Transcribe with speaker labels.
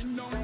Speaker 1: Wind know.